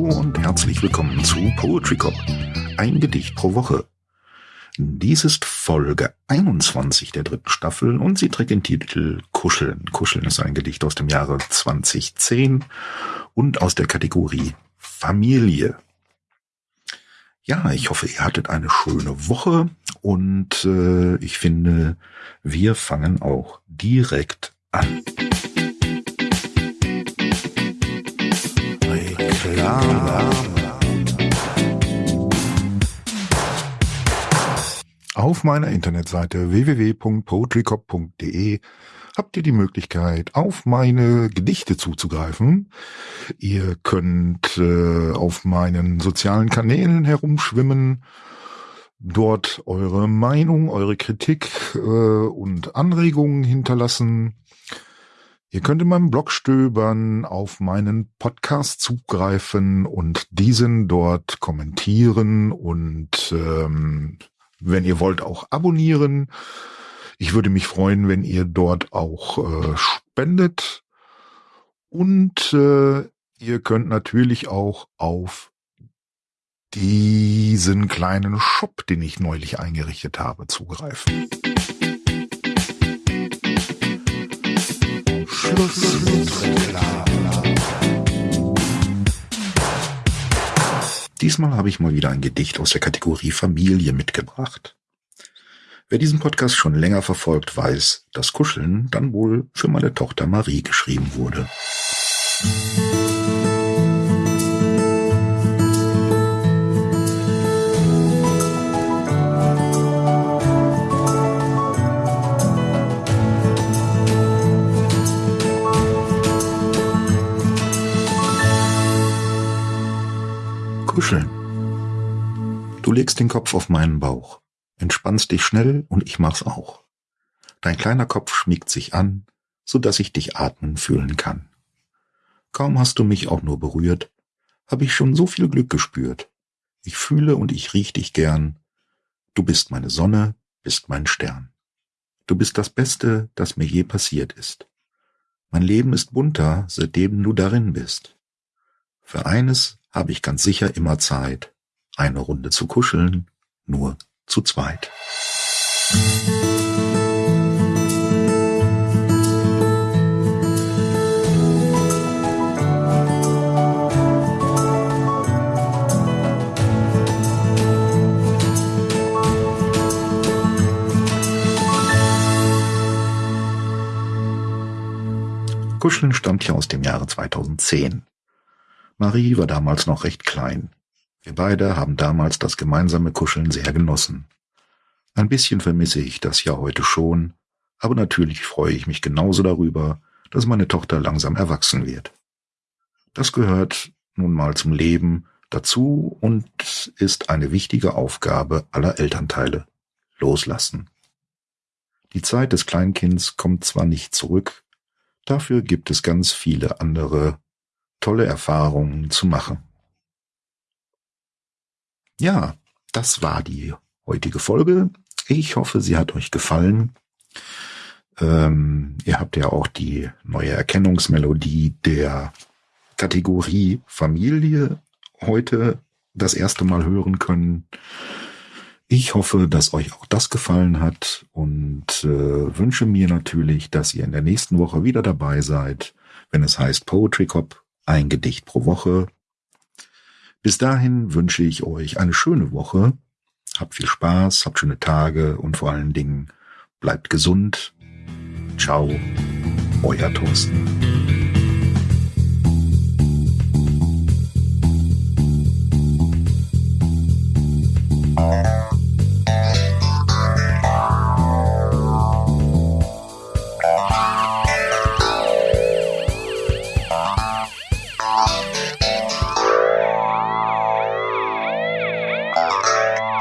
und herzlich willkommen zu Poetry Cop. Ein Gedicht pro Woche. Dies ist Folge 21 der dritten Staffel und sie trägt den Titel Kuscheln. Kuscheln ist ein Gedicht aus dem Jahre 2010 und aus der Kategorie Familie. Ja, ich hoffe, ihr hattet eine schöne Woche und äh, ich finde, wir fangen auch direkt an. Auf meiner Internetseite www.poetrycop.de habt ihr die Möglichkeit, auf meine Gedichte zuzugreifen. Ihr könnt äh, auf meinen sozialen Kanälen herumschwimmen, dort eure Meinung, eure Kritik äh, und Anregungen hinterlassen. Ihr könnt in meinem Blog stöbern, auf meinen Podcast zugreifen und diesen dort kommentieren und ähm, wenn ihr wollt auch abonnieren. Ich würde mich freuen, wenn ihr dort auch äh, spendet. Und äh, ihr könnt natürlich auch auf diesen kleinen Shop, den ich neulich eingerichtet habe, zugreifen. Schluss mit Diesmal habe ich mal wieder ein Gedicht aus der Kategorie Familie mitgebracht. Wer diesen Podcast schon länger verfolgt, weiß, dass Kuscheln dann wohl für meine Tochter Marie geschrieben wurde. Kuscheln. Du legst den Kopf auf meinen Bauch entspannst dich schnell und ich mach's auch. Dein kleiner Kopf schmiegt sich an, so dass ich dich atmen fühlen kann. Kaum hast du mich auch nur berührt, hab ich schon so viel Glück gespürt. Ich fühle und ich riech dich gern. Du bist meine Sonne, bist mein Stern. Du bist das Beste, das mir je passiert ist. Mein Leben ist bunter, seitdem du darin bist. Für eines habe ich ganz sicher immer Zeit, eine Runde zu kuscheln, nur zu zweit. Kuscheln stammt ja aus dem Jahre 2010. Marie war damals noch recht klein. Wir beide haben damals das gemeinsame Kuscheln sehr genossen. Ein bisschen vermisse ich das ja heute schon, aber natürlich freue ich mich genauso darüber, dass meine Tochter langsam erwachsen wird. Das gehört nun mal zum Leben dazu und ist eine wichtige Aufgabe aller Elternteile. Loslassen. Die Zeit des Kleinkinds kommt zwar nicht zurück, dafür gibt es ganz viele andere tolle Erfahrungen zu machen. Ja, das war die heutige Folge. Ich hoffe, sie hat euch gefallen. Ähm, ihr habt ja auch die neue Erkennungsmelodie der Kategorie Familie heute das erste Mal hören können. Ich hoffe, dass euch auch das gefallen hat und äh, wünsche mir natürlich, dass ihr in der nächsten Woche wieder dabei seid, wenn es heißt Poetry Cop, ein Gedicht pro Woche. Bis dahin wünsche ich euch eine schöne Woche. Habt viel Spaß, habt schöne Tage und vor allen Dingen bleibt gesund. Ciao, euer Thorsten. Música